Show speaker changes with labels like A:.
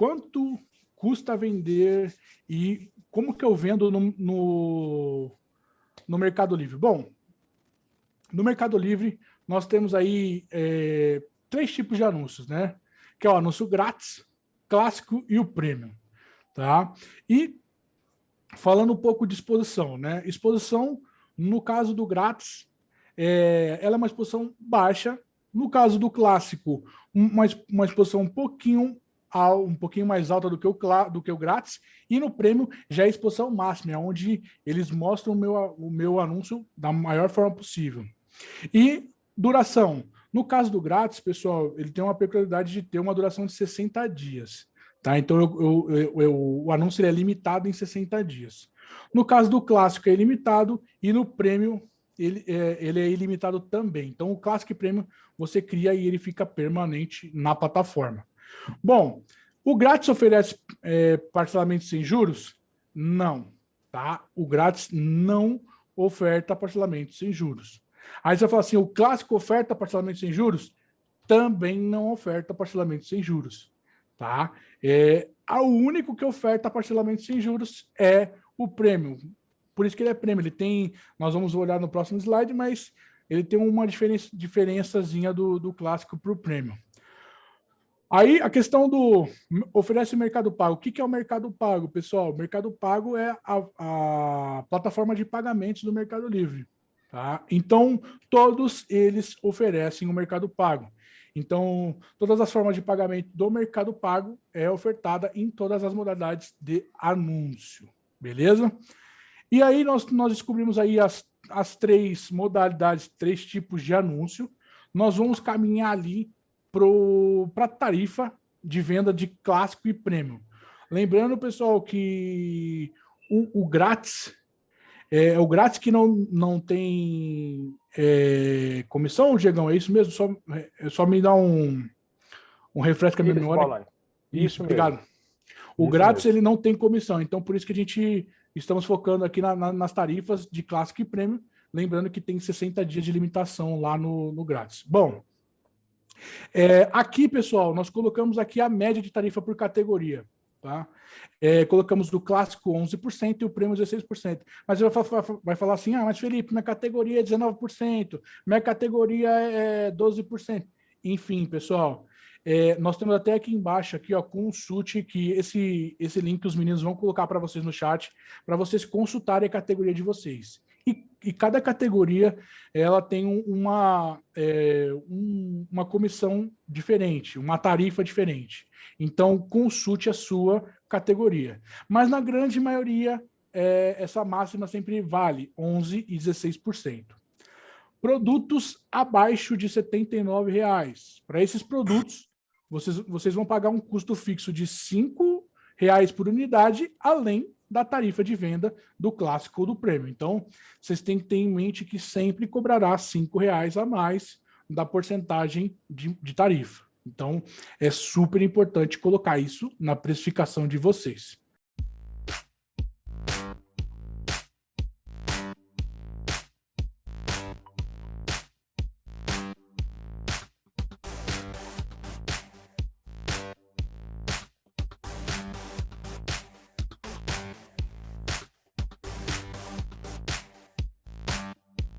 A: quanto custa vender e como que eu vendo no, no, no Mercado Livre? Bom, no Mercado Livre nós temos aí é, três tipos de anúncios, né? Que é o anúncio grátis, clássico e o premium, tá? E falando um pouco de exposição, né? Exposição, no caso do grátis, é, ela é uma exposição baixa. No caso do clássico, uma, uma exposição um pouquinho um pouquinho mais alta do que, o, do que o grátis, e no prêmio já é exposição máxima, é onde eles mostram o meu, o meu anúncio da maior forma possível. E duração. No caso do grátis, pessoal, ele tem uma peculiaridade de ter uma duração de 60 dias. Tá? Então, eu, eu, eu, o anúncio é limitado em 60 dias. No caso do clássico, é ilimitado, e no prêmio, ele é, ele é ilimitado também. Então, o clássico e prêmio você cria e ele fica permanente na plataforma. Bom, o grátis oferece é, parcelamento sem juros? Não, tá? O grátis não oferta parcelamento sem juros. Aí você fala assim, o clássico oferta parcelamento sem juros? Também não oferta parcelamento sem juros tá? É, o único que oferta parcelamento sem juros é o prêmio. Por isso que ele é prêmio. Ele tem, nós vamos olhar no próximo slide, mas ele tem uma diferença, diferençazinha do, do clássico para o prêmio. Aí a questão do oferece o mercado pago. O que, que é o mercado pago, pessoal? O mercado pago é a, a plataforma de pagamentos do Mercado Livre. Tá? Então, todos eles oferecem o mercado pago. Então, todas as formas de pagamento do Mercado Pago é ofertada em todas as modalidades de anúncio, beleza? E aí nós, nós descobrimos aí as, as três modalidades, três tipos de anúncio. Nós vamos caminhar ali para a tarifa de venda de clássico e prêmio. Lembrando, pessoal, que o, o grátis é, o grátis que não, não tem é, comissão, Diegão, é isso mesmo? Só, é, só me dá um, um refresco na memória. Isso, isso obrigado. O isso grátis mesmo. ele não tem comissão, então por isso que a gente estamos focando aqui na, na, nas tarifas de clássico e prêmio, lembrando que tem 60 dias de limitação lá no, no grátis. Bom, é, aqui, pessoal, nós colocamos aqui a média de tarifa por categoria. Tá? É, colocamos do clássico 11% e o prêmio 16%. Mas vai, vai falar assim, ah, mas Felipe, minha categoria é 19%, minha categoria é 12%. Enfim, pessoal, é, nós temos até aqui embaixo, aqui, ó, consulte, que esse, esse link os meninos vão colocar para vocês no chat, para vocês consultarem a categoria de vocês. E, e cada categoria ela tem uma, é, um, uma comissão diferente, uma tarifa diferente. Então, consulte a sua categoria. Mas na grande maioria, é, essa máxima sempre vale 11% e 16%. Produtos abaixo de R$ 79,00. Para esses produtos, vocês, vocês vão pagar um custo fixo de R$ 5,00 por unidade, além da tarifa de venda do clássico ou do prêmio. Então, vocês têm que ter em mente que sempre cobrará R$ 5,00 a mais da porcentagem de, de tarifa. Então, é super importante colocar isso na precificação de vocês.